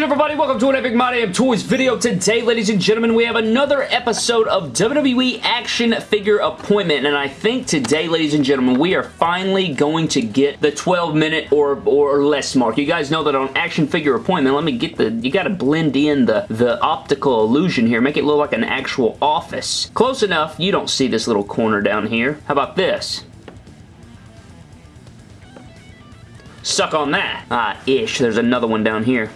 good everybody? Welcome to an Epic My Damn Toys video. Today, ladies and gentlemen, we have another episode of WWE Action Figure Appointment, and I think today, ladies and gentlemen, we are finally going to get the 12 minute or, or less mark. You guys know that on Action Figure Appointment, let me get the, you gotta blend in the, the optical illusion here, make it look like an actual office. Close enough, you don't see this little corner down here. How about this? Suck on that. Ah, ish. There's another one down here.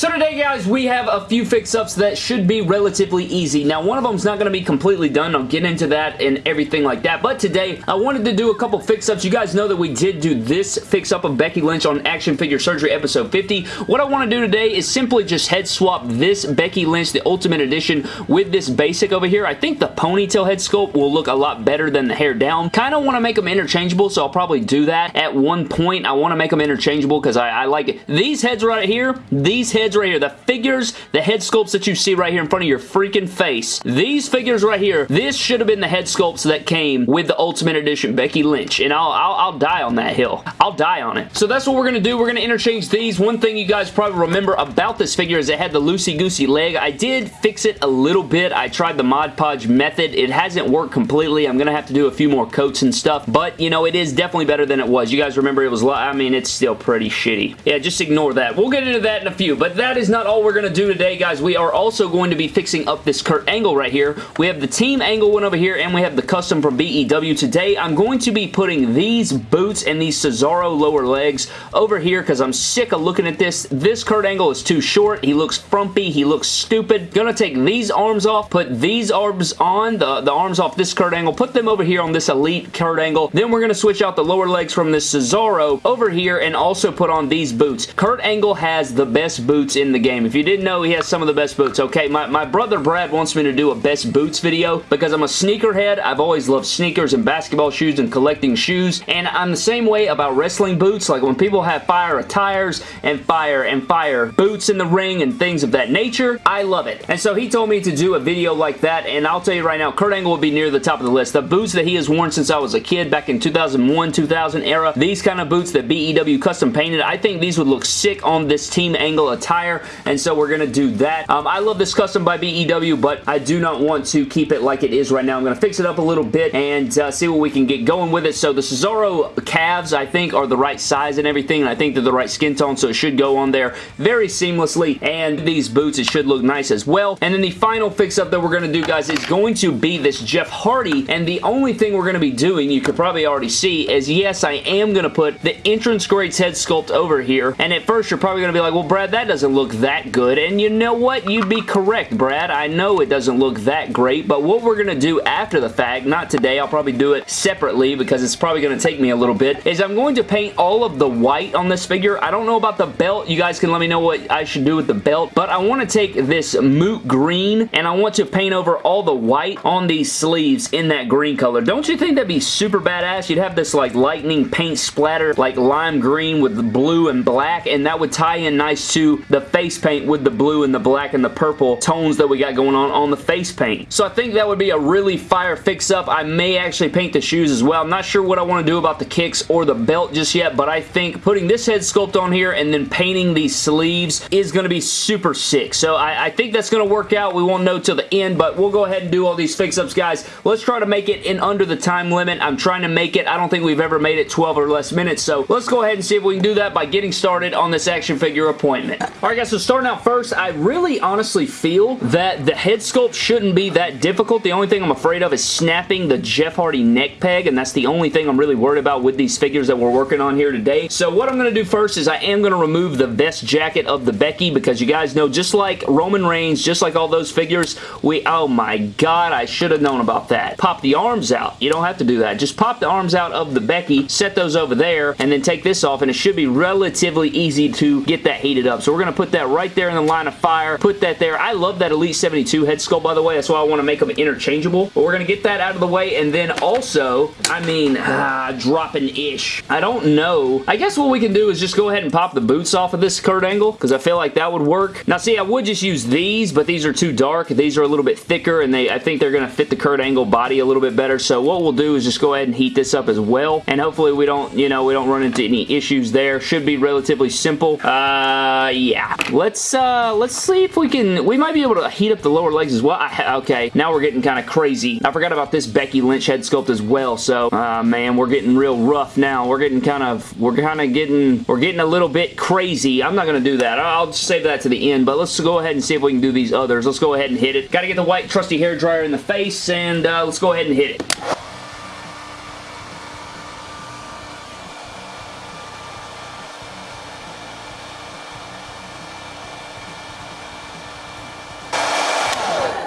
So today, guys, we have a few fix-ups that should be relatively easy. Now, one of them is not going to be completely done. I'll get into that and everything like that. But today, I wanted to do a couple fix-ups. You guys know that we did do this fix-up of Becky Lynch on Action Figure Surgery episode 50. What I want to do today is simply just head swap this Becky Lynch, the Ultimate Edition, with this basic over here. I think the ponytail head sculpt will look a lot better than the hair down. Kind of want to make them interchangeable, so I'll probably do that at one point. I want to make them interchangeable because I, I like it. These heads right here, these heads right here, the figures, the head sculpts that you see right here in front of your freaking face, these figures right here, this should have been the head sculpts that came with the Ultimate Edition Becky Lynch, and I'll, I'll, I'll die on that hill. I'll die on it. So that's what we're going to do. We're going to interchange these. One thing you guys probably remember about this figure is it had the loosey-goosey leg. I did fix it a little bit. I tried the Mod Podge method. It hasn't worked completely. I'm going to have to do a few more coats and stuff, but, you know, it is definitely better than it was. You guys remember it was, I mean, it's still pretty shitty. Yeah, just ignore that. We'll get into that in a few, but that is not all we're going to do today, guys. We are also going to be fixing up this Kurt Angle right here. We have the team angle one over here, and we have the custom from BEW. Today, I'm going to be putting these boots and these Cesaro lower legs over here because I'm sick of looking at this. This Kurt Angle is too short. He looks frumpy. He looks stupid. Gonna take these arms off, put these arms on, the, the arms off this Kurt Angle, put them over here on this Elite Kurt Angle. Then we're gonna switch out the lower legs from this Cesaro over here and also put on these boots. Kurt Angle has the best boots in the game. If you didn't know, he has some of the best boots, okay? My, my brother Brad wants me to do a best boots video because I'm a sneakerhead. I've always loved sneakers and basketball shoes and collecting shoes, and I'm the same way about wrestling boots. Like when people have fire attires and fire and fire boots in the ring and things of that nature, I love it. And so he told me to do a video like that, and I'll tell you right now, Kurt Angle will be near the top of the list. The boots that he has worn since I was a kid back in 2001, 2000 era, these kind of boots that BEW custom painted, I think these would look sick on this Team Angle attire, and so we're going to do that. Um, I love this custom by BEW, but I do not want to keep it like it is right now. I'm going to fix it up a little bit and uh, see what we can get going with it. So the Cesaro calves, I think, are the right size and everything, and I think they're the right skin tone, so it should go on there very seamlessly, and these boots, it should look nice as well. And then the final fix-up that we're going to do, guys, is going to be this Jeff Hardy, and the only thing we're going to be doing, you could probably already see, is yes, I am going to put the Entrance Greats head sculpt over here, and at first you're probably going to be like, well, Brad, that doesn't look that good, and you know what? You'd be correct, Brad. I know it doesn't look that great, but what we're going to do after the fact, not today, I'll probably do it separately because it's probably going to take me a little bit, is I'm going to paint all of the white on this figure. I don't know about the belt. You guys can let me know what I should do with the belt, but I want to take this moot green and I want to paint over all the white on these sleeves in that green color. Don't you think that'd be super badass? You'd have this like lightning paint splatter like lime green with blue and black and that would tie in nice to the face paint with the blue and the black and the purple tones that we got going on on the face paint. So I think that would be a really fire fix-up. I may actually paint the shoes as well. I'm not sure what I want to do about the kicks or the belt just yet, but I think putting this head sculpt on here and then painting these sleeves is going to be super sick. So I, I think that's going to work out. We won't know till the end, but we'll go ahead and do all these fix-ups, guys. Let's try to make it in under the time limit. I'm trying to make it. I don't think we've ever made it 12 or less minutes, so let's go ahead and see if we can do that by getting started on this action figure appointment. Alright guys, so starting out first, I really honestly feel that the head sculpt shouldn't be that difficult. The only thing I'm afraid of is snapping the Jeff Hardy neck peg, and that's the only thing I'm really worried about with these figures that we're working on here today. So what I'm going to do first is I am going to remove the vest jacket of the Becky because you guys know, just like Roman Reigns, just like all those figures, we, oh my god, I should have known about that. Pop the arms out. You don't have to do that. Just pop the arms out of the Becky, set those over there, and then take this off, and it should be relatively easy to get that heated up. So we're going put that right there in the line of fire. Put that there. I love that Elite 72 head sculpt, by the way. That's why I want to make them interchangeable. But we're going to get that out of the way. And then also, I mean, ah, dropping-ish. I don't know. I guess what we can do is just go ahead and pop the boots off of this Kurt Angle because I feel like that would work. Now, see, I would just use these, but these are too dark. These are a little bit thicker, and they I think they're going to fit the Kurt Angle body a little bit better. So what we'll do is just go ahead and heat this up as well. And hopefully we don't, you know, we don't run into any issues there. Should be relatively simple. Uh, yeah. Let's, uh, let's see if we can, we might be able to heat up the lower legs as well. I, okay, now we're getting kind of crazy. I forgot about this Becky Lynch head sculpt as well. So, uh, man, we're getting real rough now. We're getting kind of, we're kind of getting, we're getting a little bit crazy. I'm not going to do that. I'll save that to the end, but let's go ahead and see if we can do these others. Let's go ahead and hit it. Got to get the white trusty hair dryer in the face, and uh, let's go ahead and hit it.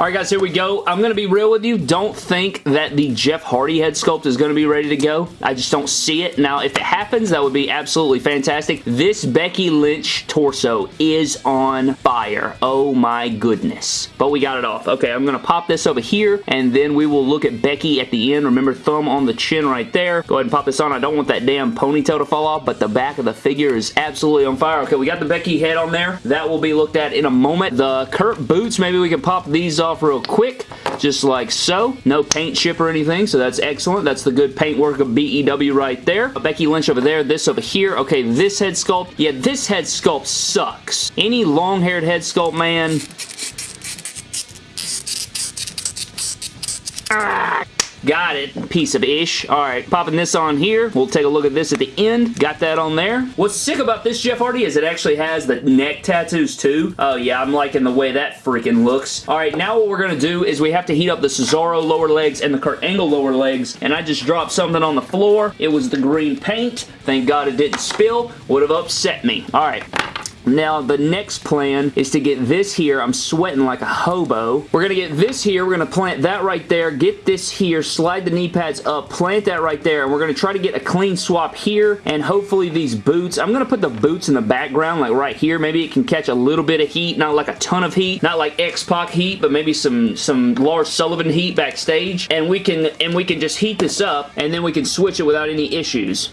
Alright guys, here we go. I'm going to be real with you. Don't think that the Jeff Hardy head sculpt is going to be ready to go. I just don't see it. Now, if it happens, that would be absolutely fantastic. This Becky Lynch torso is on fire. Oh my goodness. But we got it off. Okay, I'm going to pop this over here, and then we will look at Becky at the end. Remember, thumb on the chin right there. Go ahead and pop this on. I don't want that damn ponytail to fall off, but the back of the figure is absolutely on fire. Okay, we got the Becky head on there. That will be looked at in a moment. The Kurt boots, maybe we can pop these off real quick, just like so. No paint chip or anything, so that's excellent. That's the good paint work of BEW right there. Becky Lynch over there, this over here. Okay, this head sculpt. Yeah, this head sculpt sucks. Any long-haired head sculpt, man, Ah, Got it. Piece of ish. Alright, popping this on here. We'll take a look at this at the end. Got that on there. What's sick about this Jeff Hardy is it actually has the neck tattoos too. Oh yeah, I'm liking the way that freaking looks. Alright, now what we're going to do is we have to heat up the Cesaro lower legs and the Kurt Angle lower legs. And I just dropped something on the floor. It was the green paint. Thank God it didn't spill. Would have upset me. Alright. Now, the next plan is to get this here. I'm sweating like a hobo. We're going to get this here. We're going to plant that right there. Get this here. Slide the knee pads up. Plant that right there. And we're going to try to get a clean swap here. And hopefully these boots. I'm going to put the boots in the background like right here. Maybe it can catch a little bit of heat. Not like a ton of heat. Not like X-Pac heat, but maybe some, some Lars Sullivan heat backstage. And we can and we can just heat this up. And then we can switch it without any issues.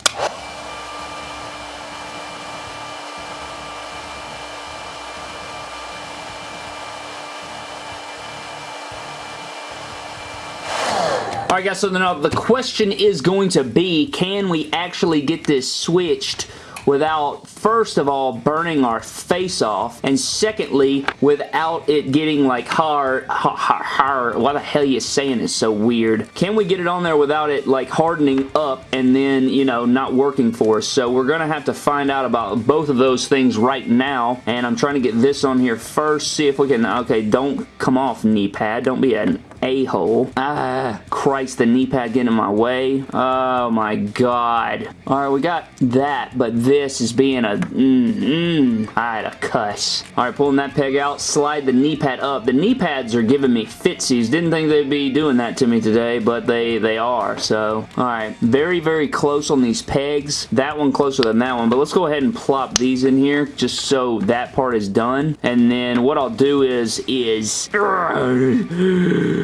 Alright guys, so now the question is going to be, can we actually get this switched without, first of all, burning our face off, and secondly, without it getting like hard, hard, hard, why the hell are you saying is so weird? Can we get it on there without it like hardening up and then, you know, not working for us? So we're going to have to find out about both of those things right now, and I'm trying to get this on here first, see if we can, okay, don't come off knee pad, don't be an a-hole. Ah, Christ, the knee pad getting in my way. Oh my god. Alright, we got that, but this is being a mm-mm. I had a cuss. Alright, pulling that peg out, slide the knee pad up. The knee pads are giving me fitsies. Didn't think they'd be doing that to me today, but they, they are, so. Alright, very, very close on these pegs. That one closer than that one, but let's go ahead and plop these in here just so that part is done. And then what I'll do is, is...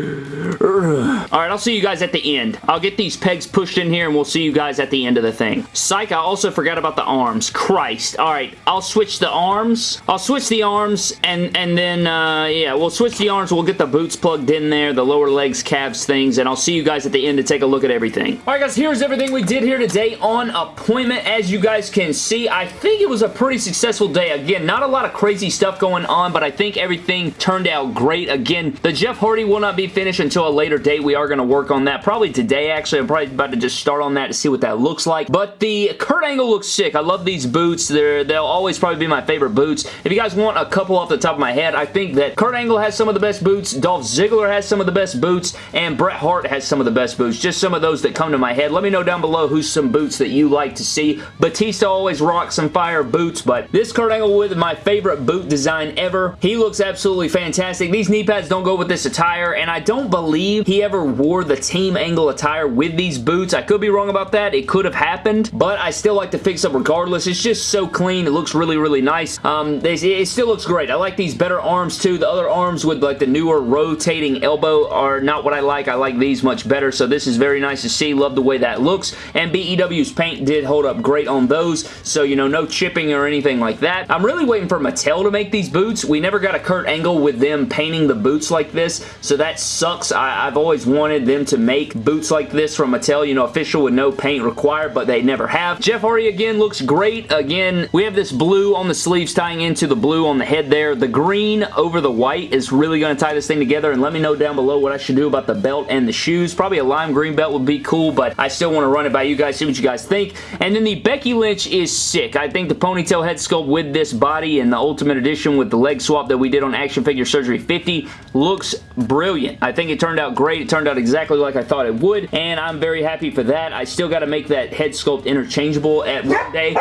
Alright, I'll see you guys at the end. I'll get these pegs pushed in here and we'll see you guys at the end of the thing. Psych, I also forgot about the arms. Christ. Alright, I'll switch the arms. I'll switch the arms and, and then, uh, yeah, we'll switch the arms. We'll get the boots plugged in there, the lower legs, calves, things, and I'll see you guys at the end to take a look at everything. Alright guys, here's everything we did here today on appointment. As you guys can see, I think it was a pretty successful day. Again, not a lot of crazy stuff going on, but I think everything turned out great. Again, the Jeff Hardy will not be finished until a later date. We are going to work on that. Probably today, actually. I'm probably about to just start on that to see what that looks like. But the Kurt Angle looks sick. I love these boots. They're, they'll always probably be my favorite boots. If you guys want a couple off the top of my head, I think that Kurt Angle has some of the best boots. Dolph Ziggler has some of the best boots. And Bret Hart has some of the best boots. Just some of those that come to my head. Let me know down below who's some boots that you like to see. Batista always rocks some fire boots, but this Kurt Angle with my favorite boot design ever. He looks absolutely fantastic. These knee pads don't go with this attire, and I don't believe he ever wore the Team Angle attire with these boots. I could be wrong about that. It could have happened, but I still like the fix-up regardless. It's just so clean. It looks really, really nice. Um, they, it still looks great. I like these better arms too. The other arms with like the newer rotating elbow are not what I like. I like these much better, so this is very nice to see. Love the way that looks, and BEW's paint did hold up great on those, so you know, no chipping or anything like that. I'm really waiting for Mattel to make these boots. We never got a Kurt Angle with them painting the boots like this, so that sucks. I, have always wanted them to make boots like this from Mattel, you know, official with no paint required, but they never have. Jeff Hardy, again, looks great. Again, we have this blue on the sleeves tying into the blue on the head there. The green over the white is really going to tie this thing together, and let me know down below what I should do about the belt and the shoes. Probably a lime green belt would be cool, but I still want to run it by you guys, see what you guys think. And then the Becky Lynch is sick. I think the ponytail head sculpt with this body and the Ultimate Edition with the leg swap that we did on Action Figure Surgery 50 looks brilliant. I think it turned out great. It turned out exactly like I thought it would, and I'm very happy for that. I still got to make that head sculpt interchangeable at one day,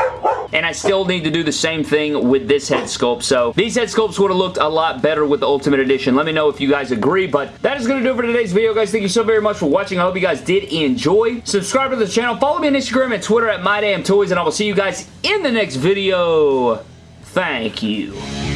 and I still need to do the same thing with this head sculpt. So these head sculpts would have looked a lot better with the Ultimate Edition. Let me know if you guys agree, but that is going to do it for today's video, guys. Thank you so very much for watching. I hope you guys did enjoy. Subscribe to the channel. Follow me on Instagram and Twitter at MyDamnToys, and I will see you guys in the next video. Thank you.